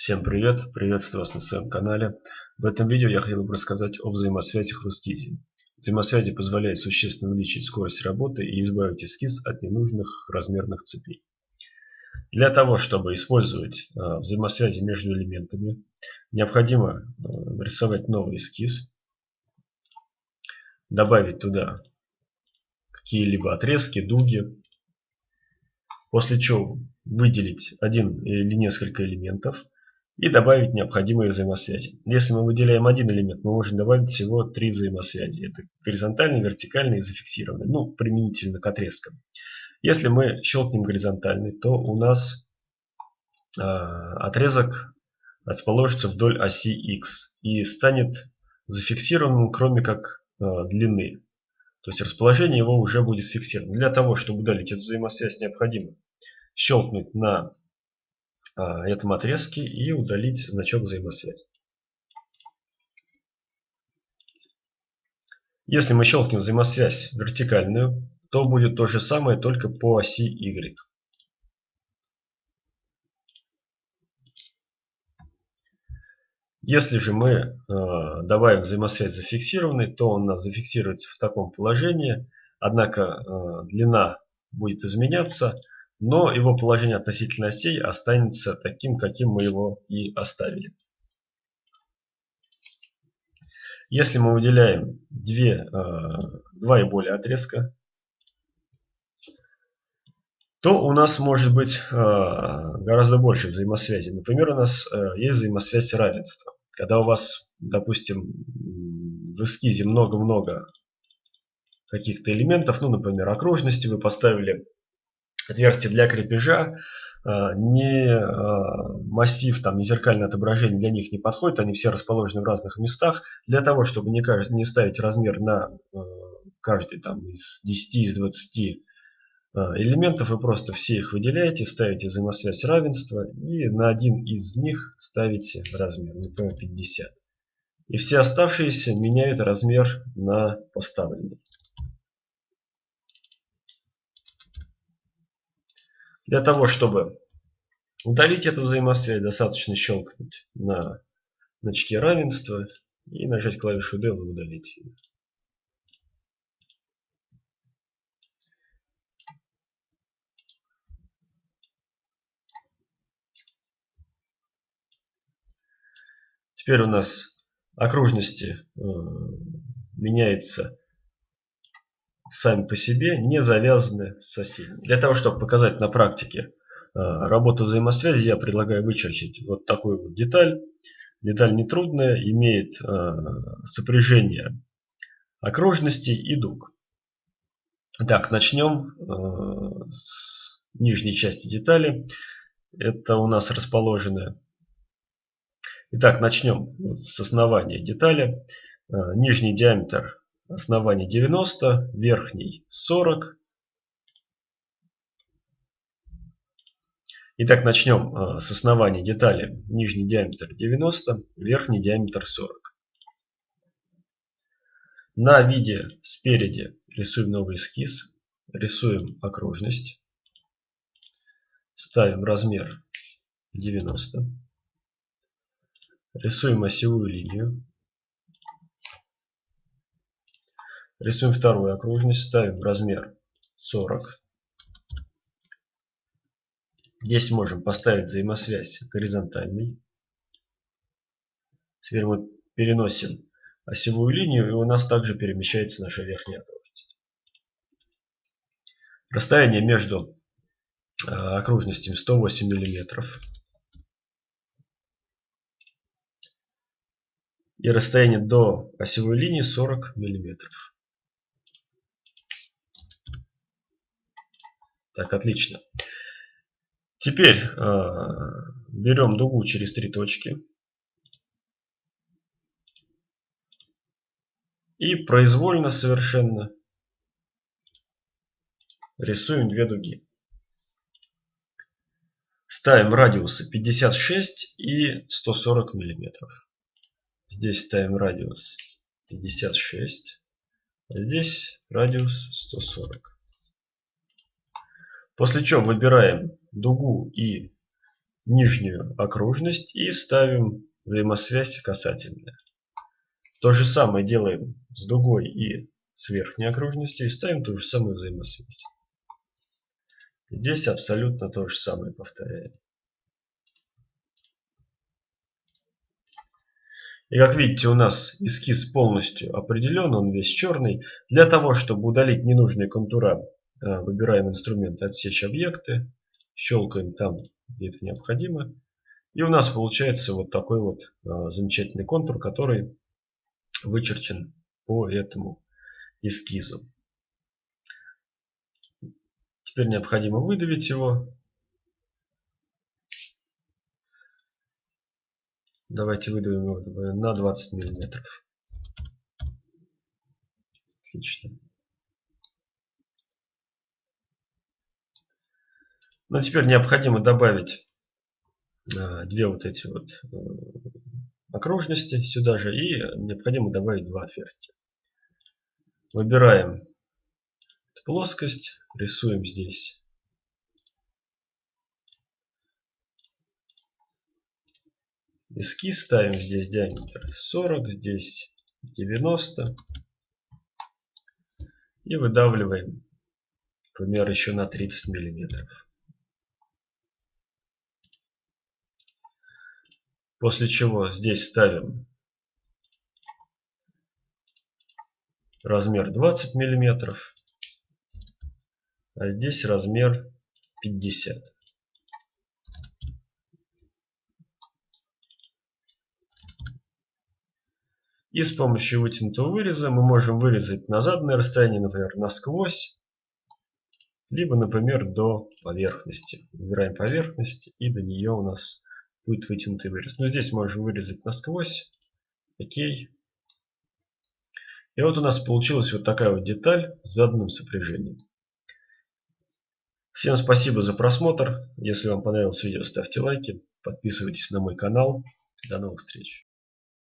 Всем привет! Приветствую вас на своем канале. В этом видео я хотел бы рассказать о взаимосвязях в эскизе. Взаимосвязи позволяют существенно увеличить скорость работы и избавить эскиз от ненужных размерных цепей. Для того, чтобы использовать э, взаимосвязи между элементами, необходимо э, нарисовать новый эскиз, добавить туда какие-либо отрезки, дуги, после чего выделить один или несколько элементов и добавить необходимые взаимосвязи. Если мы выделяем один элемент, мы можем добавить всего три взаимосвязи. Это горизонтальный, вертикальный и зафиксированный. Ну, применительно к отрезкам. Если мы щелкнем горизонтальный, то у нас э, отрезок расположится вдоль оси X и станет зафиксированным, кроме как э, длины. То есть расположение его уже будет фиксировано. Для того, чтобы удалить эту взаимосвязь, необходимо щелкнуть на этом отрезке и удалить значок взаимосвязи. Если мы щелкнем взаимосвязь вертикальную, то будет то же самое, только по оси Y. Если же мы э, добавим взаимосвязь зафиксированной, то он у нас зафиксируется в таком положении, однако э, длина будет изменяться, но его положение относительно осей останется таким, каким мы его и оставили. Если мы выделяем две, э, два и более отрезка, то у нас может быть э, гораздо больше взаимосвязи. Например, у нас э, есть взаимосвязь равенства. Когда у вас, допустим, в эскизе много-много каких-то элементов, ну, например, окружности, вы поставили отверстие для крепежа, а, не а, массив, там, не зеркальное отображение для них не подходит, они все расположены в разных местах. Для того, чтобы не, не ставить размер на а, каждый там, из 10, из 20 элементов, вы просто все их выделяете, ставите взаимосвязь равенства и на один из них ставите размер, например, 50. И все оставшиеся меняют размер на поставленный. Для того, чтобы удалить эту взаимосвязь, достаточно щелкнуть на значке равенства и нажать клавишу D и удалить ее. Теперь у нас окружности э, меняются сами по себе не завязаны с соседями. Для того, чтобы показать на практике э, работу взаимосвязи, я предлагаю вычерчить вот такую вот деталь. Деталь нетрудная, имеет э, сопряжение окружностей и дуг. Так, начнем э, с нижней части детали. Это у нас расположены. Итак, начнем с основания детали. Нижний диаметр Основание 90, верхний 40. Итак, начнем а, с основания детали. Нижний диаметр 90, верхний диаметр 40. На виде спереди рисуем новый эскиз. Рисуем окружность. Ставим размер 90. Рисуем осевую линию. Рисуем вторую окружность, ставим размер 40. Здесь можем поставить взаимосвязь горизонтальный. Теперь мы переносим осевую линию, и у нас также перемещается наша верхняя окружность. Расстояние между э, окружностями 108 миллиметров. И расстояние до осевой линии 40 миллиметров. Так, отлично. Теперь э, берем дугу через три точки. И произвольно совершенно рисуем две дуги. Ставим радиусы 56 и 140 миллиметров. Здесь ставим радиус 56, а здесь радиус 140. После чего выбираем дугу и нижнюю окружность и ставим взаимосвязь касательная. То же самое делаем с дугой и с верхней окружностью и ставим ту же самую взаимосвязь. Здесь абсолютно то же самое повторяем. И как видите, у нас эскиз полностью определен, он весь черный. Для того, чтобы удалить ненужные контура, выбираем инструмент «Отсечь объекты», щелкаем там, где это необходимо. И у нас получается вот такой вот э, замечательный контур, который вычерчен по этому эскизу. Теперь необходимо выдавить его. Давайте выдавим его на 20 миллиметров. Отлично. Ну, теперь необходимо добавить а, две вот эти вот э, окружности сюда же и необходимо добавить два отверстия. Выбираем плоскость, рисуем здесь эскиз, ставим здесь диаметр 40, здесь 90 и выдавливаем, например, еще на 30 миллиметров. После чего здесь ставим размер 20 миллиметров, а здесь размер 50. И с помощью вытянутого выреза мы можем вырезать на заданное расстояние, например, насквозь, либо, например, до поверхности. Выбираем поверхность, и до нее у нас будет вытянутый вырез. Но здесь можем вырезать насквозь. Окей. И вот у нас получилась вот такая вот деталь с заданным сопряжением. Всем спасибо за просмотр. Если вам понравилось видео, ставьте лайки. Подписывайтесь на мой канал. До новых встреч.